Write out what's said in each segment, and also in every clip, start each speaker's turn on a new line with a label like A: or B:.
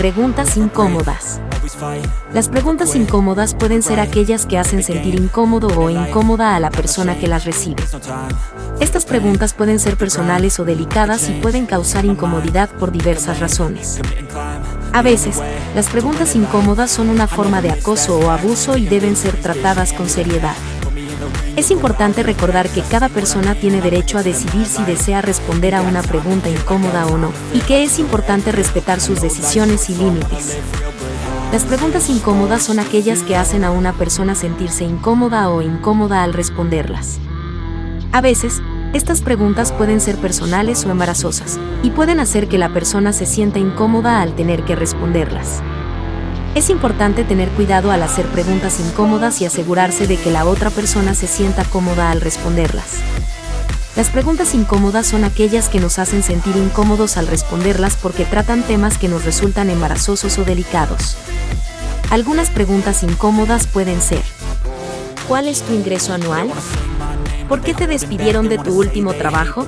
A: Preguntas incómodas. Las preguntas incómodas pueden ser aquellas que hacen sentir incómodo o incómoda a la persona que las recibe. Estas preguntas pueden ser personales o delicadas y pueden causar incomodidad por diversas razones. A veces, las preguntas incómodas son una forma de acoso o abuso y deben ser tratadas con seriedad. Es importante recordar que cada persona tiene derecho a decidir si desea responder a una pregunta incómoda o no, y que es importante respetar sus decisiones y límites. Las preguntas incómodas son aquellas que hacen a una persona sentirse incómoda o incómoda al responderlas. A veces, estas preguntas pueden ser personales o embarazosas, y pueden hacer que la persona se sienta incómoda al tener que responderlas. Es importante tener cuidado al hacer preguntas incómodas y asegurarse de que la otra persona se sienta cómoda al responderlas. Las preguntas incómodas son aquellas que nos hacen sentir incómodos al responderlas porque tratan temas que nos resultan embarazosos o delicados. Algunas preguntas incómodas pueden ser, ¿cuál es tu ingreso anual? ¿Por qué te despidieron de tu último trabajo?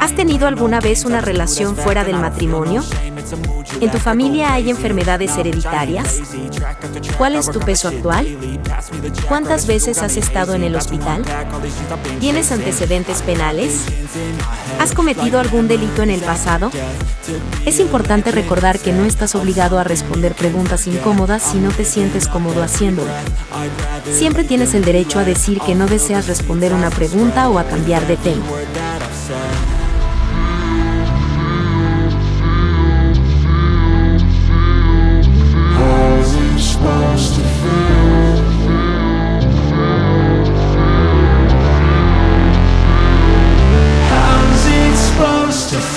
A: ¿Has tenido alguna vez una relación fuera del matrimonio? ¿En tu familia hay enfermedades hereditarias? ¿Cuál es tu peso actual? ¿Cuántas veces has estado en el hospital? ¿Tienes antecedentes penales? ¿Has cometido algún delito en el pasado? Es importante recordar que no estás obligado a responder preguntas incómodas si no te sientes cómodo haciéndolo. Siempre tienes el derecho a decir que no deseas responder una pregunta o a cambiar de tema.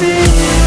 A: feel